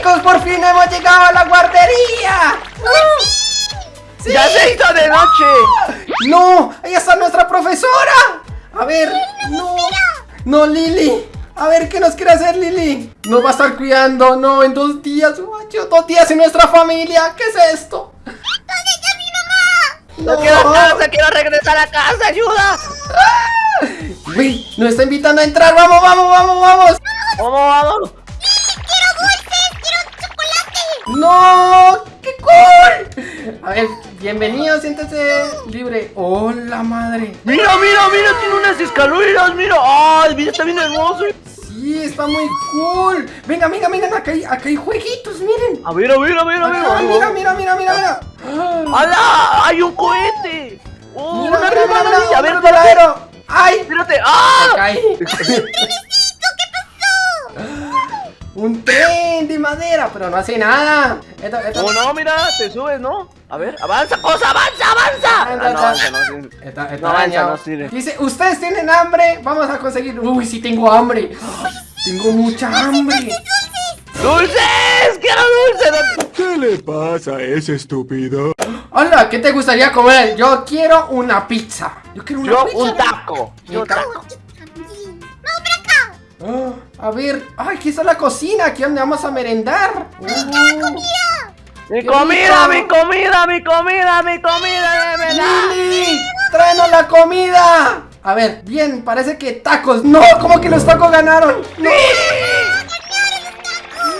chicos, por fin hemos llegado a la guardería. ¡Ya se hizo de noche! No, ahí está nuestra profesora. A ver, no. No, Lili. A ver, ¿qué nos quiere hacer Lili? Nos va a estar cuidando, no, en dos días, guacho, dos días sin nuestra familia. ¿Qué es esto? ¿Dónde está mi mamá? ¡No quiero a casa! ¡Quiero regresar a casa! ¡Ayuda! Uy, nos está invitando a entrar. Vamos, vamos, vamos, vamos. ¡Vamos, vamos! ¡No! ¡Qué cool! A ver, bienvenido, siéntese libre. ¡Hola, madre! ¡Mira, mira, mira! Tiene unas escaleras, mira. ¡Ay, mira, está bien hermoso! Sí, está muy cool. Venga, venga, venga, acá hay, acá hay jueguitos, miren. A ver, a ver, a ver, a ver. Acá, mira, mira, mira, mira, mira. ¡Hala! ¡Hay un cohete! ¡Oh, Mira, una mira, mira, resbaladilla! mira, A ver. ¡Ay! Espérate. ¡Ah! Un tren de madera, pero no hace nada. Esto, esto, Oh, no, mira, te subes, ¿no? A ver, avanza, cosa, avanza, avanza. Ah, no, avanza, no, sí. Está, está No avanza, no sirve. Dice, ustedes tienen hambre, vamos a conseguir. Uy, sí tengo hambre. Tengo mucha hambre. ¡Dulces! ¡Quiero dulces! ¿Qué le pasa a ese estúpido? Hola, ¿qué te gustaría comer? Yo quiero una pizza. Yo quiero una Yo pizza. un taco. Yo Un un taco. Ah, a ver, ay, aquí está la cocina, aquí donde vamos a merendar. Uh, Mi ¡Qué comida, mi comida, mi comida, mi comida. ¡Lili! ¡Tráenos la comida! A ver, bien, parece que tacos. ¡No! ¿Cómo que los tacos ganaron? ¡No!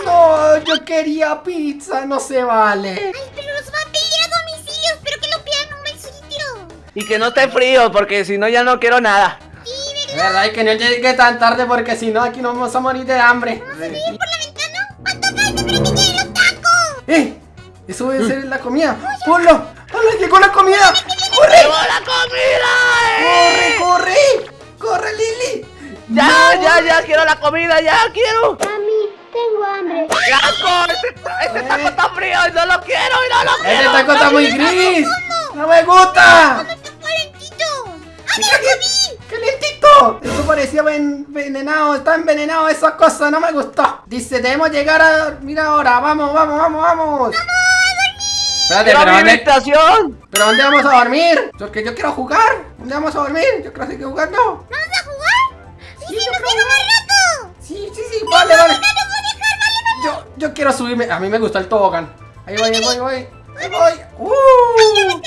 No, yo quería pizza, no se vale. ¡Ay, pero nos van a pedir a domicilio! ¡Espero que lo pidan un mesito! Y que no esté frío, porque si no ya no quiero nada. Es verdad, que no llegue tan tarde porque si no aquí nos vamos a morir de hambre. ¿verdad? ¿Por la ventana? ¿Cuánto falta para que lleguen los tacos? ¡Eh! Eso debe ser la comida. ¡Ponlo! ¡Ponlo! ¡Llegó la comida! ¡Corre! ¡Llegó la comida! ¡Corre, eh! corre! ¡Corre, Lili! Ya, No. ya, ya, quiero la comida, ya quiero. Mami, tengo hambre. ¡Qué asco! Este, este taco está frío y no lo quiero y no lo ¡Este quiero. taco está muy gris! ¡No me gusta! ¡Está ¡Ah, ¡Qué! ¡Calientito! Eso parecía ven- envenenado, está envenenado esa cosa, no me gustó. Dice, debemos llegar a... Mira ahora, vamos, vamos, vamos, vamos. Espérate, ¡Quiero pero mi ¿dónde, habitación! pero ¿dónde vamos a dormir? Porque yo quiero jugar. ¿Dónde vamos a dormir? Yo creo que seguir jugando. ¿Vamos a jugar? ¡Sí, Sí, sí, yo nos creo queda más rato! Sí, sí, sí, vale, vale. ¡No nos voy a dejar, vale, vale! Yo, yo quiero subirme. A mí me gusta el tobogán. Ahí voy, ahí voy, ahí voy. Ahí voy. ¡Uh!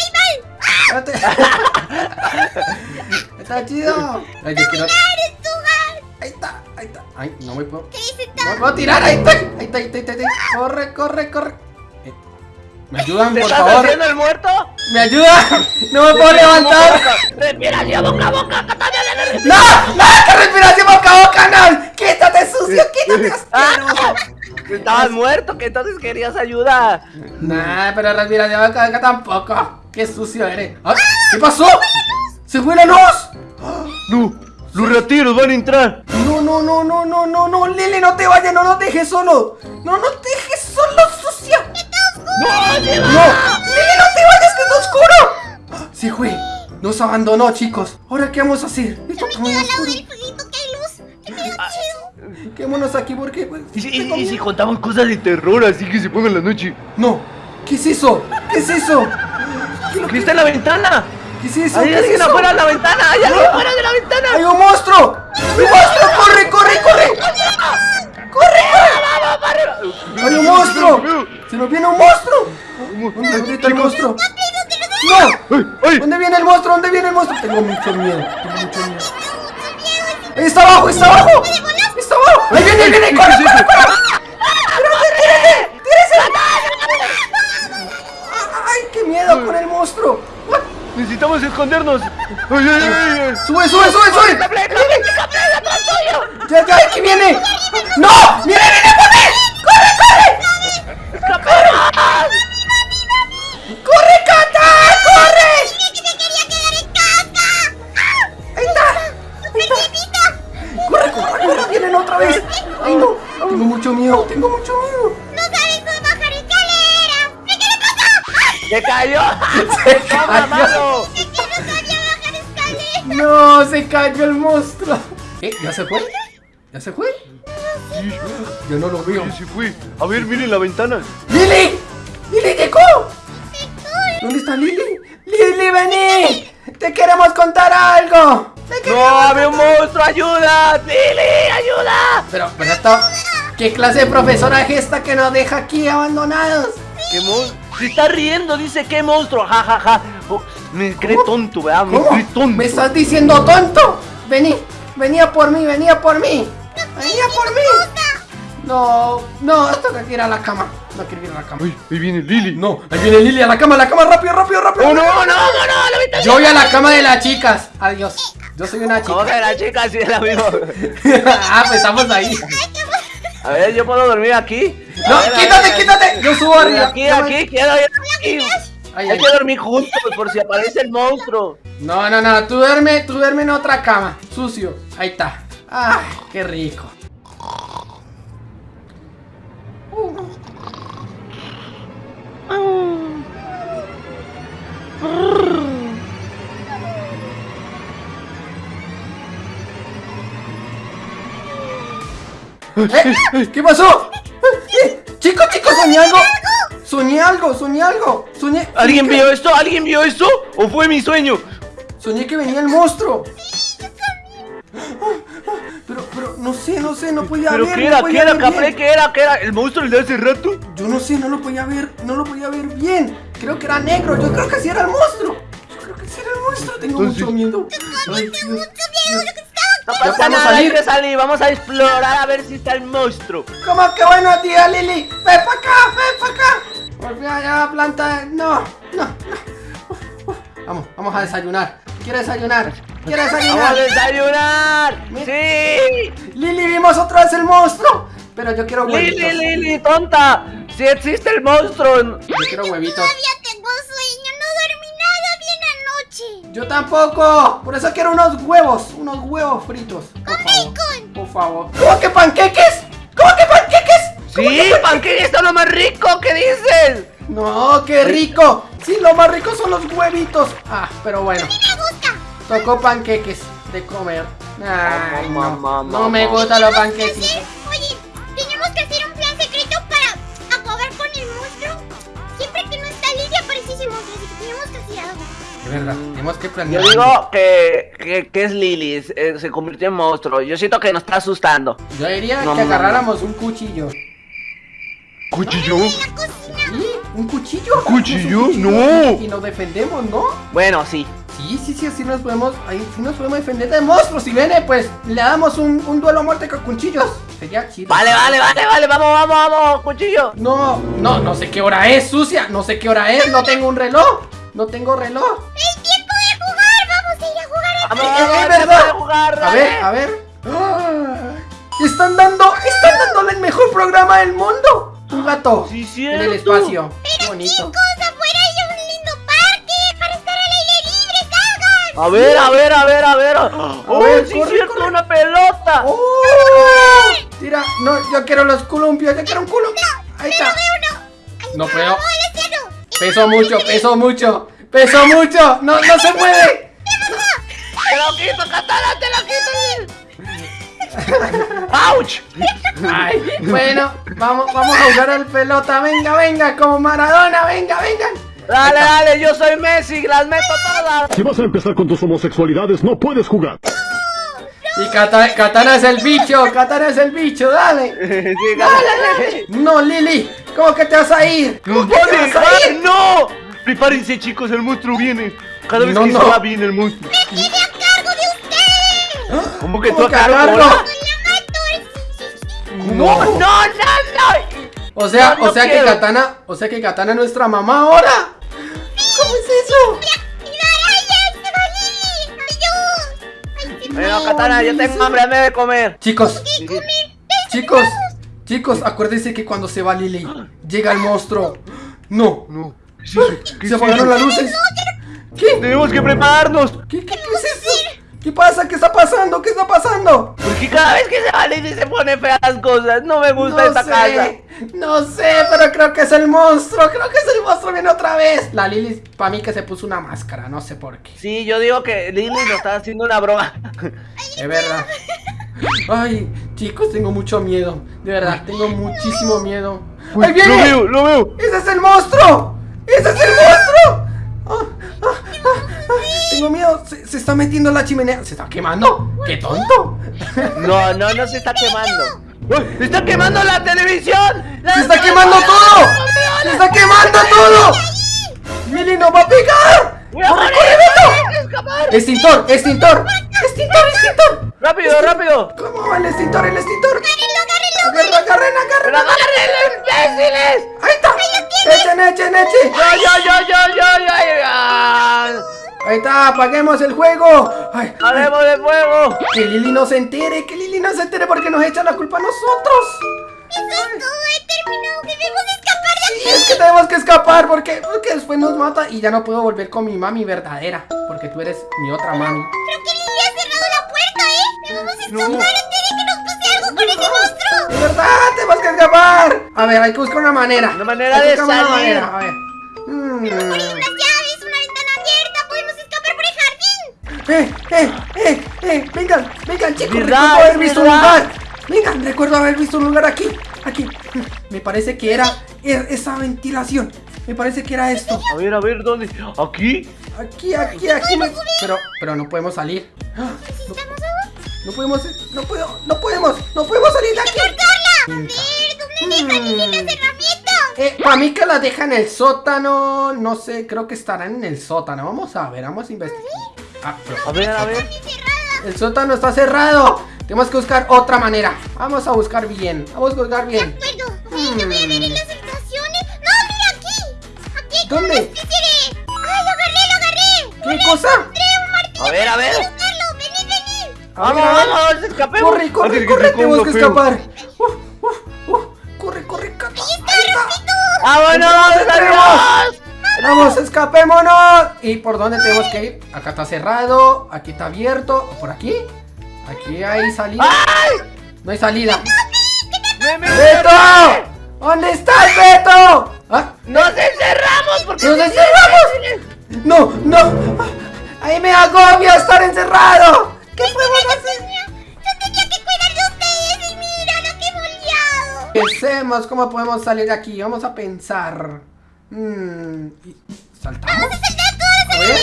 Espérate. Está chido. Ay, yo quiero... Ahí está, ahí está. Ay, no me puedo. ¿Qué dice No me puedo tirar. Ahí está, ahí está, ahí está. ahí está. Corre, corre, corre. Eh, ¿Me ayudan, ¿Te por estás favor? haciendo el muerto? ¿Me ayudan? No me puedo levantar. Respiración boca a boca, Catania de la ¡No! ¡No! ¡Que respiración boca a boca! ¡No! ¡Quítate, sucio! ¡Quítate, asqueroso! Estabas muerto, que entonces querías ayuda. Nah, pero respiración boca a boca tampoco. ¡Qué sucio eres! Ah, ¿Qué pasó? ¡Se fue la luz! No, los rateros van a entrar. No, no, no, no, no, no, no, Lili, no te vayas, no nos dejes solo. No nos dejes solo, sucia. ¡No, lleva! No, Lili, no te vayas, que está oscuro. Se fue, nos abandonó, chicos. Ahora, ¿qué vamos a hacer? Esto está muy Al lado oscuro. del fueguito que hay luz. ¡Qué miedo chido! Quedémonos aquí porque... pues, ¿Y si, contamos cosas de terror así que se ponga en la noche? No, ¿qué es eso? ¿Qué es eso? ¿Qué está en la ventana? ¿Qué es eso? ¡Hay ¿Qué es alguien afuera de la ventana! ¡Hay alguien afuera de la ventana! ¡Hay un monstruo! ¡Un monstruo! ¡Corre, corre, corre! ¡Corre, corre! ¡Hay un monstruo! ¡Se nos viene un monstruo! ¿Dónde está el monstruo? ¡No! ¡Ay, ay! ¿Dónde viene el monstruo? ¿Dónde viene el monstruo? Tengo mucho miedo, tengo mucho miedo. ¡Ahí está abajo! ¡Está abajo! ¡Está abajo! ¡Ahí viene, ahí viene! ¡Corre, corre, corre! ¡Tírate, tírate! ¡Tírese! ¡Ay, qué miedo con el monstruo! ¡Necesitamos escondernos! ¡Ay, ay, ay! ¡Sube, sube, sube, sube! ¡Ya, ya! ¡Aquí viene! ¡No! ¡Viene, viene ¡Se cayó! Se ¡Toma, cayó. mano! ¡Es que no sabía bajar escaleras! ¡No! ¡Se cayó el monstruo! ¿Eh? ¿Ya se fue? ¿Ya se fue? Yo no lo veo. ¿Dónde se fue? A ver, miren la ventana. ¡Lili! ¡Lili llegó! ¿Dónde está Lili? ¡Lili, vení! ¡Te queremos contar algo! ¡Te ¡No, había un monstruo! ¡Ayuda! ¡Lili, ayuda! Pero, pero esto... ¿Qué clase de profesora es esta que nos deja aquí abandonados? ¿Qué monstruo? Se está riendo, dice qué monstruo, ja, ja, ja. Oh, me cree ¿Cómo? tonto, ¿verdad? Me ¿Cómo? cree tonto. ¿Me estás diciendo tonto? Vení, venía por mí, venía por mí. Venía por mí. No, no, esto que ir a la cama. No quiero ir a la cama. Ay, ahí viene Lili. No, ahí viene Lili a la cama, a la cama, rápido, rápido, rápido. ¡Oh, no, no, no, no! Yo voy a la cama de las chicas. Adiós. Yo soy una ¿Cómo chica. que la chica sí es la misma? ah, pues estamos ahí. A ver, ¿yo puedo dormir aquí? No, ver, quítate, ver, quítate. Yo subo arriba. Aquí, aquí, aquí. Ay, Hay ay. que dormir juntos por si aparece el monstruo. No, no, no, tú duerme, tú duerme en otra cama, sucio. Ahí está. Ay, qué rico. ¿Eh? ¿Qué pasó? ¿Eh? Chicos, chicos, soñé algo. Soñé algo, soñé algo. Soñé. ¿Alguien vio esto? ¿Alguien vio esto? ¿O fue mi sueño? Soñé que venía el monstruo. Pero, pero, no sé, no sé, no podía ¿Pero ver. qué era? ¿Qué era, bien. ¿Qué era? ¿Qué era? ¿El monstruo el de hace rato? Yo no sé, no lo podía ver, no lo podía ver bien. Creo que era negro, yo creo que sí era el monstruo. Yo creo que sí era el monstruo, tengo Entonces- mucho miedo. Ay, Dios, Dios. No ¿Ya pasa podemos nada, hay salir? que salir. Vamos a explorar a ver si está el monstruo. ¿Cómo que buenos días, Lili? Ven para acá, ven para acá. Volví allá a la planta. No, no, no. Vamos, vamos a desayunar. Quiero desayunar. Quiero ¡Vamos a desayunar. desayunar! ¡Sí! Lili, vimos otra vez el monstruo. Pero yo quiero huevitos. ¡Lili, Lili, tonta! ¡Si existe el monstruo! Yo quiero huevitos. Yo tampoco. Por eso quiero unos huevos. Unos huevos fritos. Por favor. bacon. Por favor. ¿Cómo que panqueques? ¿Cómo que panqueques? ¡Sí! ¡Panqueque está lo más rico! ¿Qué dices? No, qué rico. Sí, lo más rico son los huevitos. Ah, pero bueno. Me gusta. Tocó panqueques de comer. Ay, no. Mamá, No me mamá. gustan los ¿Qué panqueques. Verdad, tenemos que Yo planear. digo que, que, que es Lili, es- eh, se convirtió en monstruo. Yo siento que nos está asustando. Yo diría No, que no, no. agarráramos un cuchillo. ¿Cuchillo? ¿Sí? ¿Un cuchillo? ¿Cuchillo? No. Y nos defendemos, ¿no? Bueno, sí. Sí, sí, sí, así nos podemos, ahí sí nos podemos defender de monstruos. Si viene, pues le damos un, un duelo a muerte con cuchillos. Sería chido. Vale, vale, vale, vale, vamos, vamos, vamos, cuchillo. No, no, no sé qué hora es, sucia. No sé qué hora es. No tengo un reloj. No tengo reloj. ¡Es tiempo de jugar! ¡Vamos a ir a jugar a Vamos, vamos, es vamos verdad. a jugar, A ver, a ver. Ah, Están dando, están dándole el mejor programa del mundo. Un gato Sí, en el espacio. Qué bonito. Chicos, afuera hay un lindo parque para estar al aire libre, salgan. A ver, a ver, a ver, a ver. Oh, ver, sí, corre, cierto, corre. una pelota. ¡Oh! Tira, no, yo quiero los columpios, yo quiero un columpio. Ahí está. Uno. Ahí No vamos al cielo. Peso mucho, peso mucho, peso mucho. No, no se puede. Te lo quito, katana, te lo quito. ¡Auch! Ay, bueno, vamos, vamos a jugar al pelota. Venga, venga, como Maradona, venga, venga. Dale, dale, yo soy Messi, las meto todas. Si vas a empezar con tus homosexualidades, no puedes jugar. Y Kata- Katana es el bicho, Katana es el bicho, dale. Sí, Dale, dale. No, Lili, ¿cómo que te vas a ir? ¿Cómo ¡Nos que va a te vas a dejar! ir? ¡No! Prepárense, chicos, el monstruo viene. Cada vez No, que no. se va, viene el monstruo. ¡Quedé a cargo de ustedes! ¿Cómo que ¿Cómo tú a cargo? ¡No, no, no, no! O sea, No, no o sea que. Katana, o sea que Katana es nuestra mamá ahora. ¿Cómo es eso? Bueno, No, Katana, yo tengo hambre, hazme de comer. Chicos, chicos, chicos, acuérdense que cuando se va Lili, llega el monstruo. No, No. ¿Qué es eso? ¿Qué se apagaron las luces. ¿Qué? Tenemos que prepararnos. ¿Qué, qué, qué pasa? ¿Qué está pasando? ¿Qué está pasando? Porque cada vez que se va Lili se pone feas cosas. No me gusta esta sé, casa. no sé, pero creo que es el monstruo. Creo que es el monstruo, viene otra vez. La Lili, para mí que se puso una máscara, no sé por qué. Sí, yo digo que Lili nos está haciendo una broma. Es verdad. Ay, Chicos, tengo mucho miedo. De verdad, tengo muchísimo miedo. Uy, ¡Ahí Lo viene! veo, lo veo. ¡Ese es el monstruo! ¡Ese es el monstruo! Ah, ah, ah, Tengo miedo. Se, se está metiendo en la chimenea. ¿Se está quemando? ¡Qué tonto! No, no, no se está quemando. ¡Uy! ¡Está quemando la televisión! ¡La ¡Se está quemando todo! ¡Se está quemando todo! ¡Lili nos va a pegar! ¡Voy a ¡Corre, corre, Beto! ¡Extintor! ¡Extintor! ¡Extintor! ¡Extintor! ¡Rápido, rápido! ¿Cómo va el extintor? ¡El extintor! Agárrenlo, agárrenlo. ¡Agarren, agarren, ¡Pero agarren! agárrenlo, imbéciles! ¡Ahí está! ¡Echen, echen, echen! ¡Yo, yo, yo, yo, yo, yo! Ah, Ahí está, apaguemos el juego. Ay, ¡Haremos de fuego! que Lili no se entere, que Lili no se entere porque nos echan la culpa a nosotros. Eso es todo, he terminado. Debemos escapar de Y aquí. es que tenemos que escapar porque, porque después nos mata y ya no puedo volver con mi mami verdadera. Porque tú eres mi otra mami. Creo que Lili ha cerrado la puerta, ¿eh? Debemos escapar antes de que nos pase algo con ese monstruo. ¡De verdad! ¡Tenemos que escapar! A ver, hay que buscar una manera. Una manera Hay que de buscar una salir. manera, A ver. Mm. ¡Eh, eh, eh, eh! ¡Vengan, vengan, chicos! ¿Verdad? Recuerdo haber visto un lugar. Vengan, recuerdo haber visto un lugar aquí. Aquí. Me parece que era er- esa ventilación. Me parece que era esto. A ver, a ver, ¿dónde? ¿Aquí? Aquí, aquí, aquí. me- Pero, pero no podemos salir. ¡Ah! ¿Necesitamos algo? No podemos, no puedo, no podemos, no podemos salir de aquí. ¡Cortarla! A ver, ¿dónde dejan Lili las herramientas? Eh, para mí que la deja en el sótano, no sé, creo que estarán en el sótano. Vamos a ver, vamos a investigar. Ah, pero A ver, a ver. El sótano está cerrado. Tenemos que buscar otra manera. Vamos a buscar bien, vamos a buscar bien. De acuerdo. A ver, yo voy a ver en las habitaciones. No, mira aquí. Aquí ¿Dónde? una especie de... ¡Ay, lo agarré, lo agarré! ¿Qué cosa? Encontré un martillo. A ver, a ver. Usarlo. Vení, vení. A ver, Vamos, vamos, escapemos. Corre, corre, Antes corre, tenemos que escapar. Uf, uf, uf. Corre, corre, Cata. Ahí está. ¡Vámonos, Entremos. adiós! Vamos, escapémonos. ¿Y por dónde tenemos que ir? Acá está cerrado, aquí está abierto. ¿Por aquí? Aquí hay salida. No hay salida. ¡Me, me- ¡Beto! ¿Dónde estás, Beto? ¿Ah? ¡Nos encerramos! porque ¡Nos encerramos! No, no. Ahí me agobia estar encerrado. ¿Qué podemos hacer? Yo tenía que cuidar de ustedes y mira lo que hemos liado. Pensemos cómo podemos salir de aquí. Vamos a pensar. Mm, y- ¿Saltamos? A ver.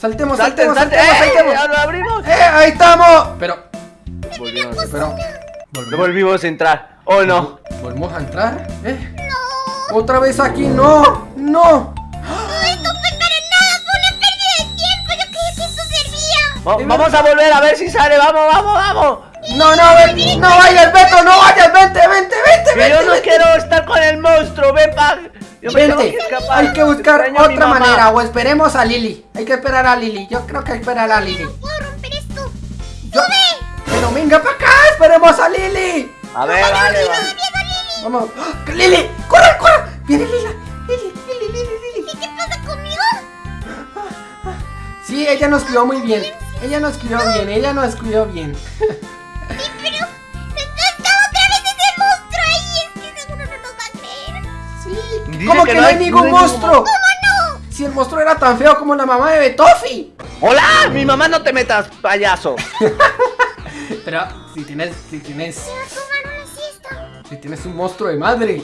Saltemos, ¡Salte, saltemos, salte! saltemos, ¡Eh! saltemos. ¡Ya lo abrimos! ¡Eh! ¡Ahí estamos! Pero, Volvimos, pero. no ¿Volvemos, volvimos a entrar. ¡Oh, no! ¿Volvemos a entrar? ¿Eh? ¿Otra vez aquí? ¡No! ¡No! Todo esto fue para nada. Fue una pérdida de tiempo. Yo creía que esto servía. Va- ¿De vamos a volver a ver si sale. ¡Vamos, vamos, vamos! ¡No, no, ven! ¡No vayas, Beto! ¡No vayas! ¡Vente, vente, vente! Que vente, yo no vente! quiero estar con el monstruo. ¡Ven, pa! Yo me tengo Vente, que escapar. hay que buscar Extraño a mi otra mamá. manera o esperemos a Lili. Hay que esperar a Lili. Yo creo que hay que esperar a Lili. Puedo romper esto. Yo- Pero venga para acá, esperemos a Lili. A ver, vale, va. Vamos. ¡Ah! Lili, corre, corre. Viene Lila. Lili, Lili, Lili, Lili. ¿Qué pasa conmigo? Sí, ella nos cuidó muy bien. Ella nos cuidó bien, ella nos cuidó bien. ¿Cómo que que, no no hay hay- ningún no hay ningún monstruo? ¿Cómo no? Si el monstruo era tan feo como la mamá de Betofi. ¡Hola! Mi mamá no te metas, payaso. Pero si tienes, si tienes, si tienes un monstruo de madre.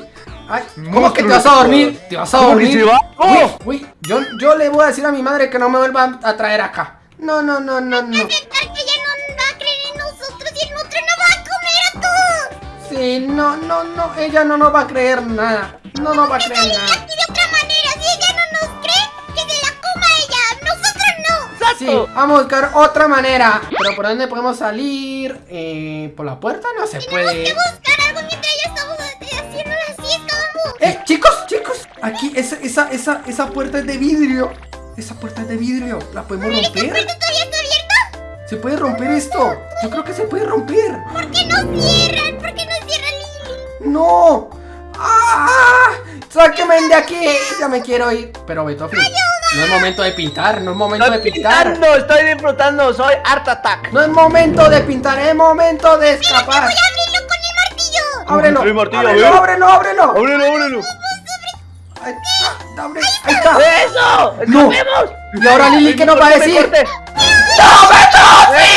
Ay, ¿cómo Monstruo que te vas a dormir? ¿Te vas a ¿Cómo que dormir? va? Uy, ¡Oh! uy, yo, yo le voy a decir a mi madre que no me vuelva a traer acá. No, no, no, no, no. Aceptar que ella no va a creer en nosotros y el monstruo no va a comer a todos. Sí, no, no, no, ella no nos va a creer nada. No nos va a creer nada. aquí de otra manera. Si ella no nos cree, que se la coma ella. Nosotros no. Sí, ¡Exacto! vamos a buscar otra manera. Pero ¿por dónde podemos salir? Eh, por la puerta no se Tenemos puede. que buscar algo mientras ya estamos haciendo la siesta. Vamos. Eh, chicos, chicos, aquí esa, esa, esa, esa puerta es de vidrio. Esa puerta es de vidrio. ¿La podemos ¿Esta romper? puerta todavía está abierta? ¿Se puede romper esto? Yo creo que se puede romper. ¿Por qué no cierran? ¿Por qué no cierran Lili? ¡No! ¡Ah! ¡Sáquenme de aquí! Ya me quiero ir. Pero Betofi, no es momento de pintar, no es momento de pintar. pintando, estoy disfrutando. Soy Art Attack. No es momento de pintar, es momento de escapar. Voy a abrirlo con el martillo. Ábrelo, el martillo, a ábrelo, ábrelo, ábrelo. Ábrelo, ábrelo. Ahí está, ahí está. ¡Eso! No. ¡Escapemos! Y ahora Lili, ¿qué nos va a decir? ¡No, Betofi!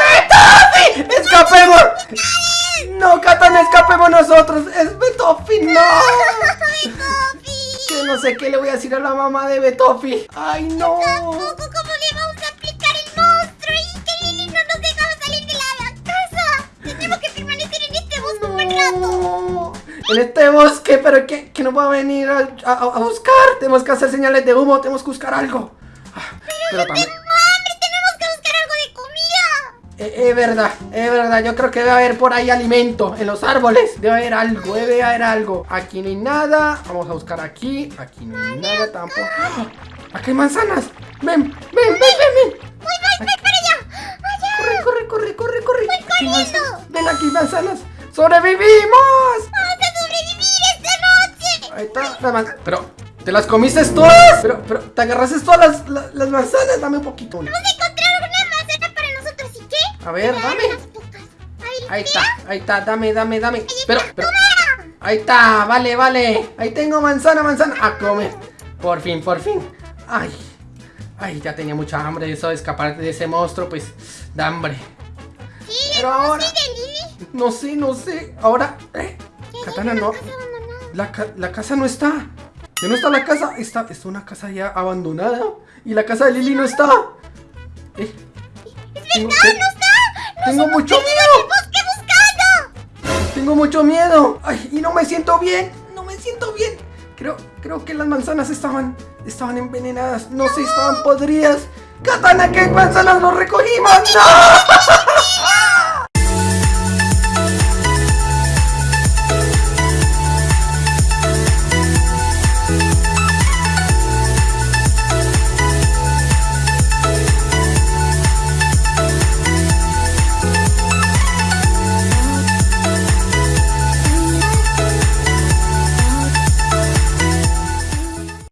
¡Betofi! Betofi! No, Katana, escapemos nosotros. Es Betofi, no. Betofi. Yo no sé qué le voy a decir a la mamá de Betofi. Ay, no. Tampoco cómo le vamos a aplicar el monstruo y que Lili no nos dejaba salir de la, casa. Tenemos que permanecer en este bosque un buen rato. No. En este bosque, pero que, que no va a venir a, a- a buscar. Tenemos que hacer señales de humo, tenemos que buscar algo. Ah, Pero también. Tengo hambre, tenemos que buscar algo de comida. Eh, Es verdad, es verdad, yo creo que debe haber por ahí alimento en los árboles. Debe haber algo, debe haber algo. Aquí no hay nada. Vamos a buscar aquí. Aquí no hay nada tampoco. Aquí hay manzanas. Ven, ven, ven, ven, ven. Voy, voy, voy para allá. Allá. Corre, corre, corre, corre, corre. Hay corriendo. Ven aquí, manzanas. ¡Sobrevivimos! Vamos a sobrevivir esta noche. Ahí está la manzana. Pero, ¿te las comiste todas? Pero, pero, ¿te agarraste todas las, las, las manzanas? Dame un poquito. una. Vamos a A ver, Dame Ahí está, ahí está, dame, dame, dame. Pero, pero, ahí está, vale, vale. Ahí tengo manzana, manzana. A comer. Por fin, por fin. Ay, ay, ya tenía mucha hambre. Eso de escapar de ese monstruo, pues, da hambre. Sí, Pero ahora- sigue Lili. No sé, no sé. Ahora, eh. Katana, no. casa. La, ca- la casa no está. Ya no está la casa. Está, está una casa ya abandonada. Y la casa de Lily no está. Eh, tengo, te- ¡No está! Tengo mucho miedo. ¡Bosque buscando! Tengo mucho miedo. Ay, y no me siento bien. No me siento bien. Creo, creo que las manzanas estaban, estaban envenenadas. No sé, estaban podridas. Katana, ¿qué manzanas nos recogimos? ¡No!